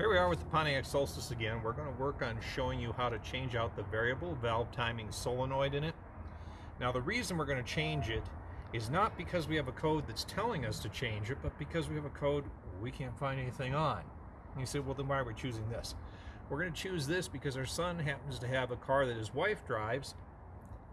Here we are with the Pontiac Solstice again. We're going to work on showing you how to change out the variable valve timing solenoid in it. Now the reason we're going to change it is not because we have a code that's telling us to change it, but because we have a code we can't find anything on. And you say, well then why are we choosing this? We're going to choose this because our son happens to have a car that his wife drives,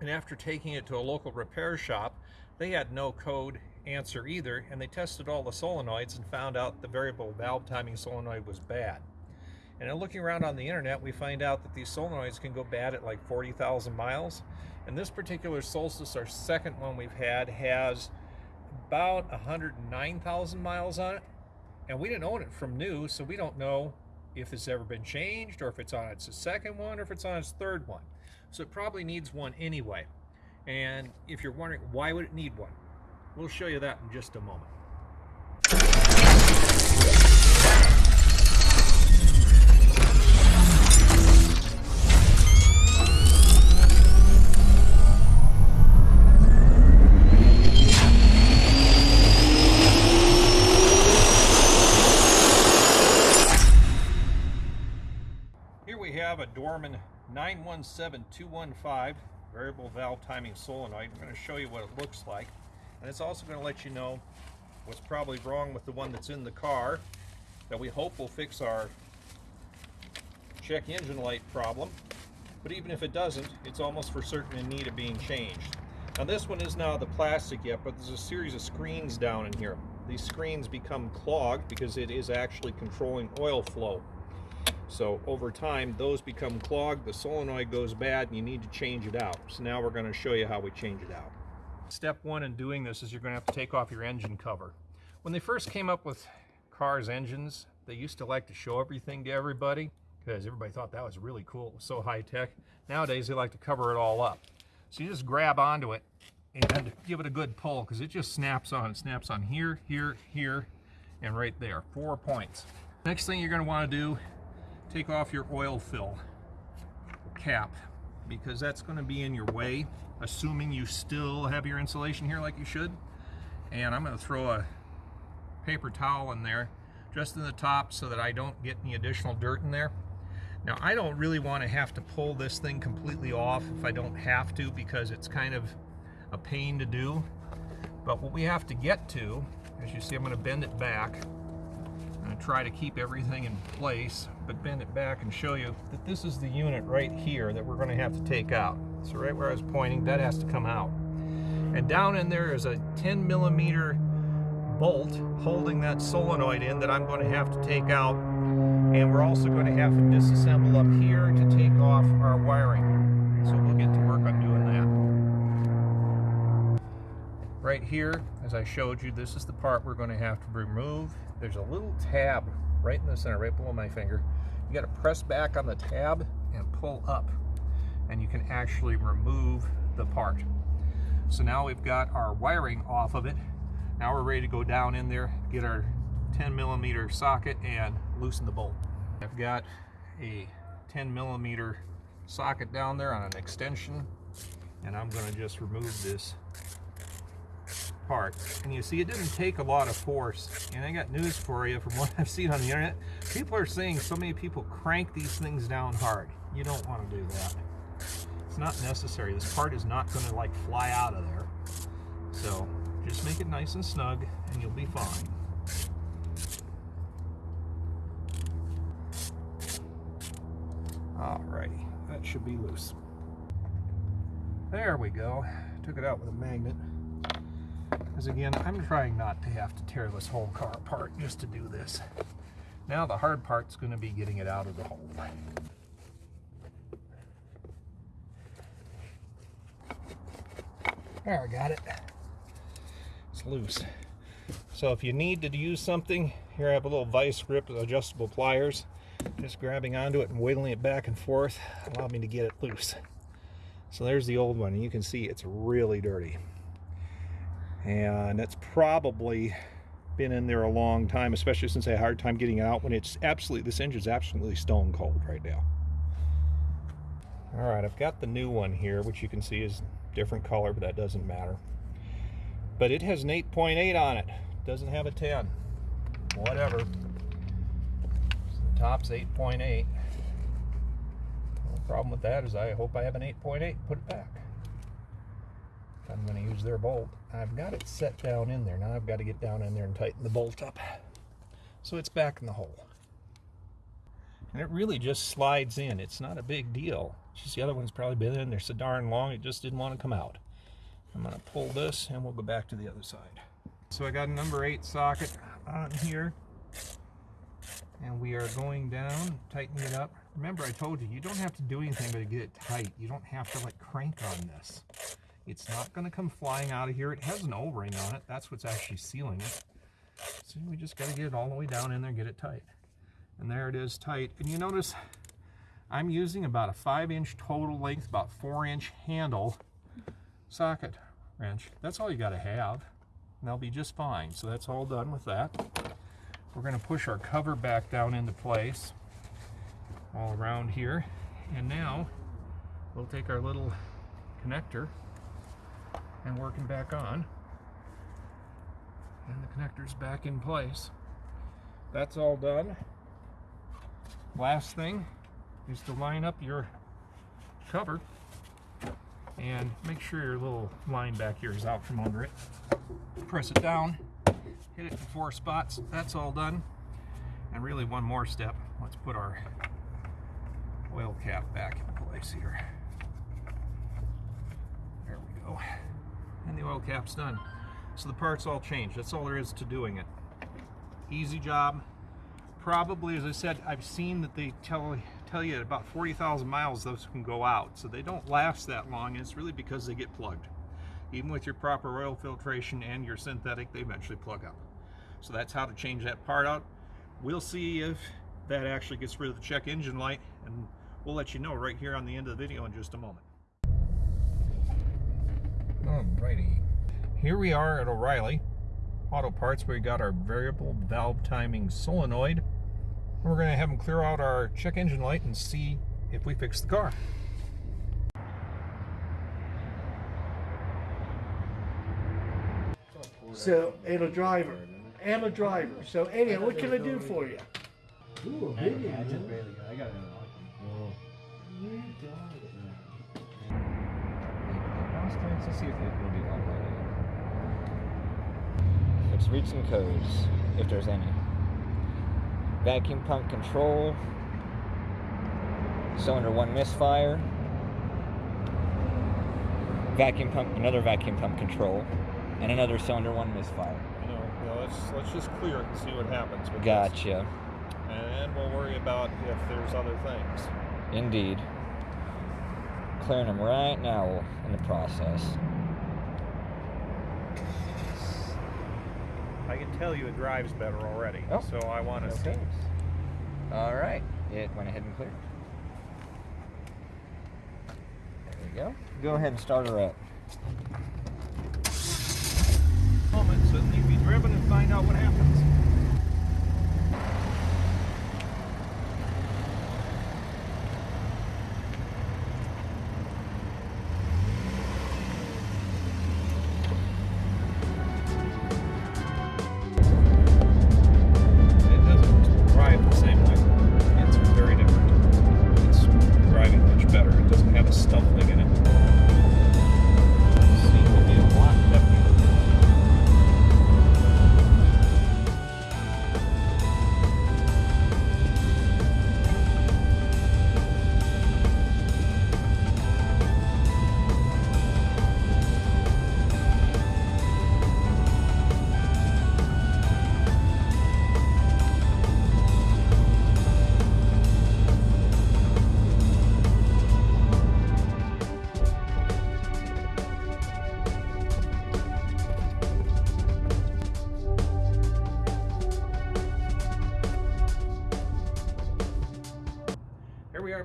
and after taking it to a local repair shop, they had no code answer either, and they tested all the solenoids and found out the variable valve timing solenoid was bad. And in looking around on the internet, we find out that these solenoids can go bad at like 40,000 miles. And this particular Solstice, our second one we've had, has about 109,000 miles on it. And we didn't own it from new, so we don't know if it's ever been changed or if it's on its second one or if it's on its third one. So it probably needs one anyway. And if you're wondering why would it need one, We'll show you that in just a moment. Here we have a Dorman 917215 variable valve timing solenoid. I'm going to show you what it looks like. And it's also going to let you know what's probably wrong with the one that's in the car that we hope will fix our check engine light problem. But even if it doesn't, it's almost for certain in need of being changed. Now this one is not the plastic yet, but there's a series of screens down in here. These screens become clogged because it is actually controlling oil flow. So over time, those become clogged, the solenoid goes bad, and you need to change it out. So now we're going to show you how we change it out. Step one in doing this is you're going to have to take off your engine cover. When they first came up with cars engines, they used to like to show everything to everybody because everybody thought that was really cool. It was so high tech. Nowadays they like to cover it all up. So you just grab onto it and give it a good pull because it just snaps on. It snaps on here, here, here, and right there. Four points. Next thing you're going to want to do, take off your oil fill cap because that's going to be in your way assuming you still have your insulation here like you should. And I'm going to throw a paper towel in there just in the top so that I don't get any additional dirt in there. Now I don't really want to have to pull this thing completely off if I don't have to because it's kind of a pain to do. But what we have to get to, as you see I'm going to bend it back. I'm going to try to keep everything in place but bend it back and show you that this is the unit right here that we're going to have to take out. So right where I was pointing, that has to come out. And down in there is a 10 millimeter bolt holding that solenoid in that I'm going to have to take out. And we're also going to have to disassemble up here to take off our wiring. So we'll get to work on doing that. Right here, as I showed you, this is the part we're going to have to remove. There's a little tab right in the center, right below my finger. You got to press back on the tab and pull up and you can actually remove the part. So now we've got our wiring off of it. Now we're ready to go down in there, get our 10 millimeter socket and loosen the bolt. I've got a 10 millimeter socket down there on an extension and I'm going to just remove this part. And you see it didn't take a lot of force. And I got news for you from what I've seen on the internet. People are saying so many people crank these things down hard. You don't want to do that. It's not necessary. This part is not going to like fly out of there. So just make it nice and snug and you'll be fine. Alrighty, that should be loose. There we go. Took it out with a magnet. Because again, I'm trying not to have to tear this whole car apart just to do this. Now the hard part's going to be getting it out of the hole. There, I got it. It's loose. So if you need to use something, here I have a little vice grip adjustable pliers. Just grabbing onto it and wiggling it back and forth allowed me to get it loose. So there's the old one, you can see it's really dirty. And it's probably been in there a long time, especially since I had a hard time getting out when it's absolutely, this engine's absolutely stone cold right now. All right, I've got the new one here, which you can see is different color, but that doesn't matter. But it has an 8.8 on it. Doesn't have a 10. Whatever. The top's 8.8. The problem with that is I hope I have an 8.8 put it back. I'm going to use their bolt. I've got it set down in there. Now I've got to get down in there and tighten the bolt up. So it's back in the hole. And it really just slides in. It's not a big deal. Just the other one's probably been in there so darn long it just didn't want to come out. I'm going to pull this and we'll go back to the other side. So I got a number 8 socket on here and we are going down, tightening it up. Remember I told you, you don't have to do anything but to get it tight. You don't have to like crank on this. It's not going to come flying out of here. It has an O-ring on it. That's what's actually sealing it. So we just got to get it all the way down in there, get it tight. And there it is tight. And you notice I'm using about a five inch total length, about four inch handle socket wrench. That's all you got to have. And they'll be just fine. So that's all done with that. We're going to push our cover back down into place all around here. And now we'll take our little connector and working back on. And the connector's back in place. That's all done. Last thing is to line up your cover and make sure your little line back here is out from under it. Press it down, hit it in four spots. That's all done. And really one more step. Let's put our oil cap back in place here. There we go. And the oil cap's done. So the part's all change. That's all there is to doing it. Easy job. Probably, as I said, I've seen that they tell tell you at about 40,000 miles those can go out. So they don't last that long. And it's really because they get plugged. Even with your proper oil filtration and your synthetic, they eventually plug up. So that's how to change that part out. We'll see if that actually gets rid of the check engine light and we'll let you know right here on the end of the video in just a moment. Alrighty. Here we are at O'Reilly Auto Parts where we got our variable valve timing solenoid. We're going to have them clear out our check engine light and see if we fix the car. So, and a driver. And a driver. So anyhow, what can I do for you? Ooh, a big one, huh? I got it in Let's see if it will be like. Let's read some codes, if there's any. Vacuum pump control. Cylinder 1 misfire. Vacuum pump, another vacuum pump control. And another cylinder 1 misfire. You know, you know, let's let's just clear it and see what happens. with this. Gotcha. And we'll worry about if there's other things. Indeed. Clearing them right now in the process. I can tell you it drives better already. Oh, So I want to see. All right. It went ahead and cleared. There we go. Go ahead and start her up.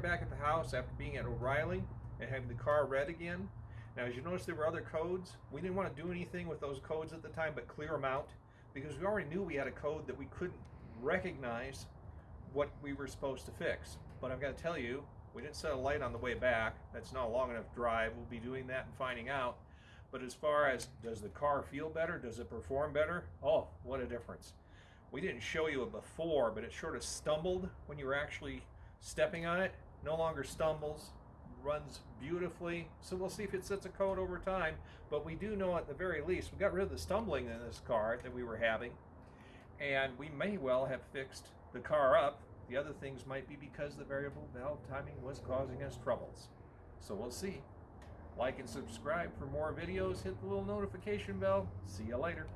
Back at the house after being at O'Reilly and having the car read again. Now, as you notice, there were other codes. We didn't want to do anything with those codes at the time but clear them out because we already knew we had a code that we couldn't recognize what we were supposed to fix. But I've got to tell you, we didn't set a light on the way back. That's not a long enough drive. We'll be doing that and finding out. But as far as does the car feel better? Does it perform better? Oh, what a difference. we didn't show you it before, but it sort of stumbled when you were actually stepping on it. No longer stumbles, runs beautifully. So we'll see if it sets a code over time. But we do know at the very least, we got rid of the stumbling in this car that we were having. And we may well have fixed the car up. The other things might be because the variable valve timing was causing us troubles. So we'll see. Like and subscribe for more videos. Hit the little notification bell. See you later.